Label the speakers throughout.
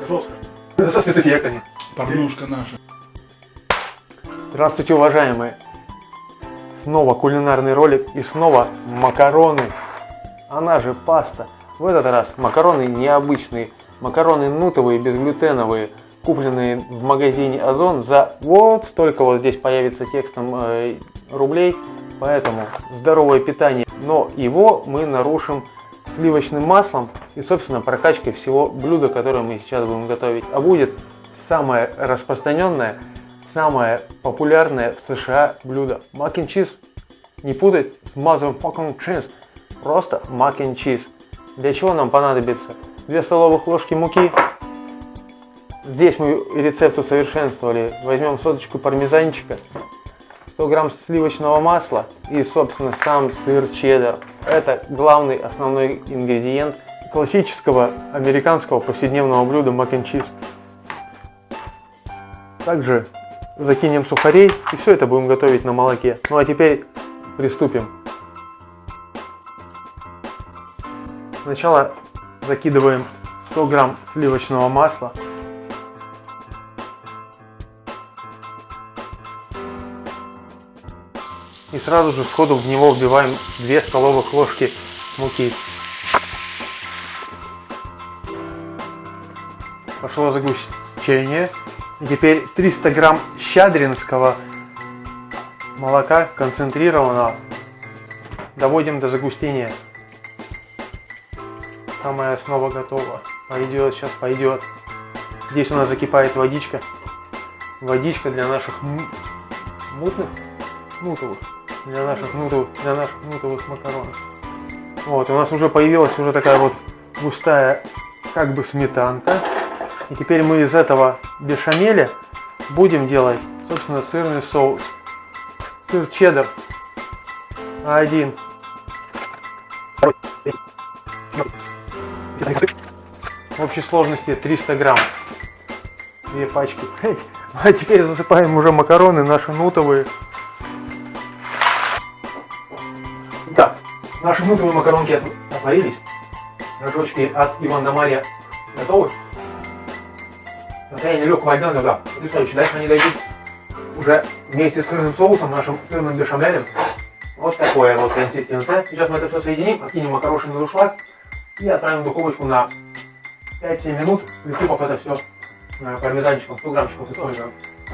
Speaker 1: Жестко.
Speaker 2: Это со спецэффектами.
Speaker 1: Порнушка наша.
Speaker 2: Здравствуйте, уважаемые! Снова кулинарный ролик и снова макароны. Она же паста. В этот раз макароны необычные. Макароны нутовые, безглютеновые, купленные в магазине Озон за вот столько вот здесь появится текстом э, рублей. Поэтому здоровое питание. Но его мы нарушим сливочным маслом и, собственно, прокачкой всего блюда, которое мы сейчас будем готовить. А будет самое распространенное, самое популярное в США блюдо. Mac and cheese. Не путать с motherfucking cheese. Просто mac and cheese. Для чего нам понадобится? 2 столовых ложки муки. Здесь мы рецепт усовершенствовали. Возьмем соточку пармезанчика. 100 грамм сливочного масла и, собственно, сам сыр чеддер. Это главный основной ингредиент классического американского повседневного блюда and cheese. Также закинем сухарей и все это будем готовить на молоке. Ну а теперь приступим. Сначала закидываем 100 грамм сливочного масла. И сразу же сходу в него вбиваем 2 столовых ложки муки. Пошло загущение. Теперь 300 грамм щадринского молока концентрированного доводим до загустения. Самая основа готова. Пойдет, сейчас пойдет. Здесь у нас закипает водичка. Водичка для наших мутных, нутовых, для наших нутовых, для наших нутовых макаронов. Вот, у нас уже появилась уже такая вот густая, как бы сметанка. И теперь мы из этого бешамеля будем делать, собственно, сырный соус. Сыр чеддер. Один. В общей сложности 300 грамм. Две пачки. А теперь засыпаем уже макароны наши нутовые. Наши нутовые макаронки отварились. Рожочки от Ивана Мария готовы. Состояние легкого огня, да. Потрясающе. Дальше они дойдут уже вместе с сырным соусом, нашим сырным бешамелем. Вот такое вот консистенция. Сейчас мы это все соединим, откинем макароши на душлаг и отправим в духовочку на 5-7 минут, присыпав это все пармезанчиком, 100 граммчиков фасоля.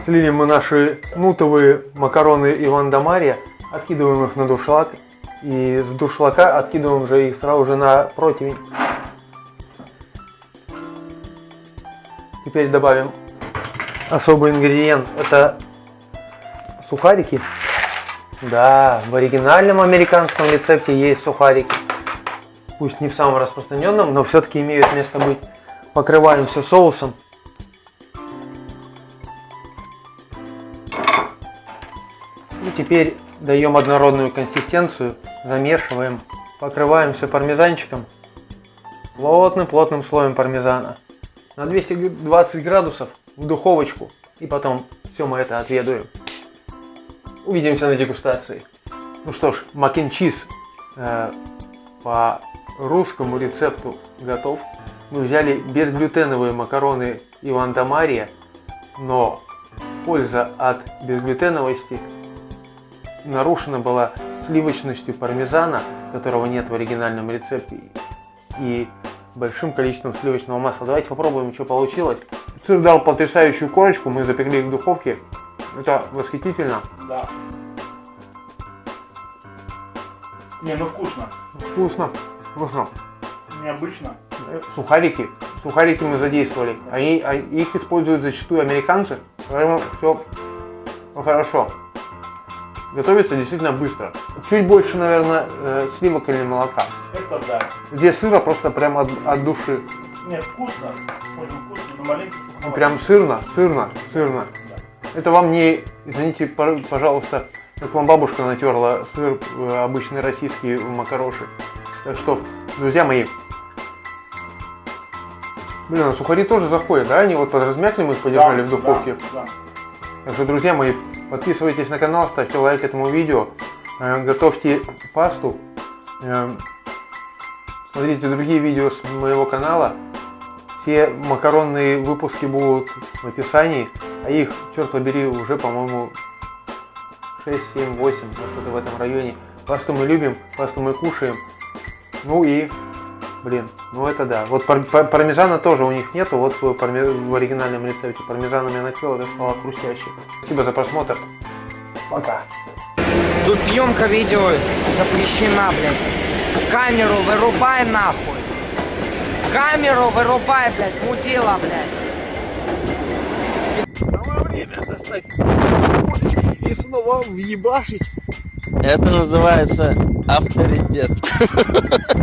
Speaker 2: Слили мы наши нутовые макароны Иван Дамария, откидываем их на душлаг и с душлака откидываем же их сразу же на противень. Теперь добавим особый ингредиент, это сухарики. Да, в оригинальном американском рецепте есть сухарики. Пусть не в самом распространенном, но все-таки имеют место быть. Покрываем все соусом. Теперь даем однородную консистенцию, замешиваем, покрываем все пармезанчиком, плотным-плотным слоем пармезана на 220 градусов в духовочку и потом все мы это отведаем. Увидимся на дегустации. Ну что ж, мак чиз э, по русскому рецепту готов. Мы взяли безглютеновые макароны Иван да Мария, но польза от безглютеновости нарушена была сливочностью пармезана, которого нет в оригинальном рецепте, и большим количеством сливочного масла. Давайте попробуем, что получилось. Сыр дал потрясающую корочку, мы запекли их в духовке. Это восхитительно.
Speaker 1: Да. Не, ну вкусно.
Speaker 2: Вкусно. Вкусно.
Speaker 1: Необычно.
Speaker 2: Сухарики. Сухарики мы задействовали. Они, а их используют зачастую американцы. Поэтому все хорошо. Готовится действительно быстро. Чуть больше, наверное, э, сливок или молока.
Speaker 1: Это да.
Speaker 2: Здесь сыра просто прямо от, от души.
Speaker 1: Нет, вкусно. Очень вкусно, но маленько
Speaker 2: прям сырно, сырно, сырно. Это вам не, извините, пожалуйста, как вам бабушка натерла сыр э, обычный российский макароши. Так что, друзья мои, блин, а сухари тоже заходят, да? Они вот подразмякли, мы их подержали
Speaker 1: да,
Speaker 2: в духовке.
Speaker 1: Да, да.
Speaker 2: Так что, друзья мои, подписывайтесь на канал, ставьте лайк этому видео, э, готовьте пасту, э, смотрите другие видео с моего канала. Все макаронные выпуски будут в описании, а их, черт побери, уже, по-моему, 6, 7, 8, вот что-то в этом районе. Что мы любим, что мы кушаем. Ну и, блин, ну это да. Вот пар- пар- пармезана тоже у них нету, вот в, в оригинальном рецепте. Пармезаном я начал, это стало хрустяще. Спасибо за просмотр. Пока.
Speaker 3: Тут съемка видео запрещена, блядь. Камеру вырубай нахуй. Камеру вырубай, блядь, мудила, блядь.
Speaker 4: Самое время достать водочки и снова въебашить.
Speaker 5: Это называется авторитет.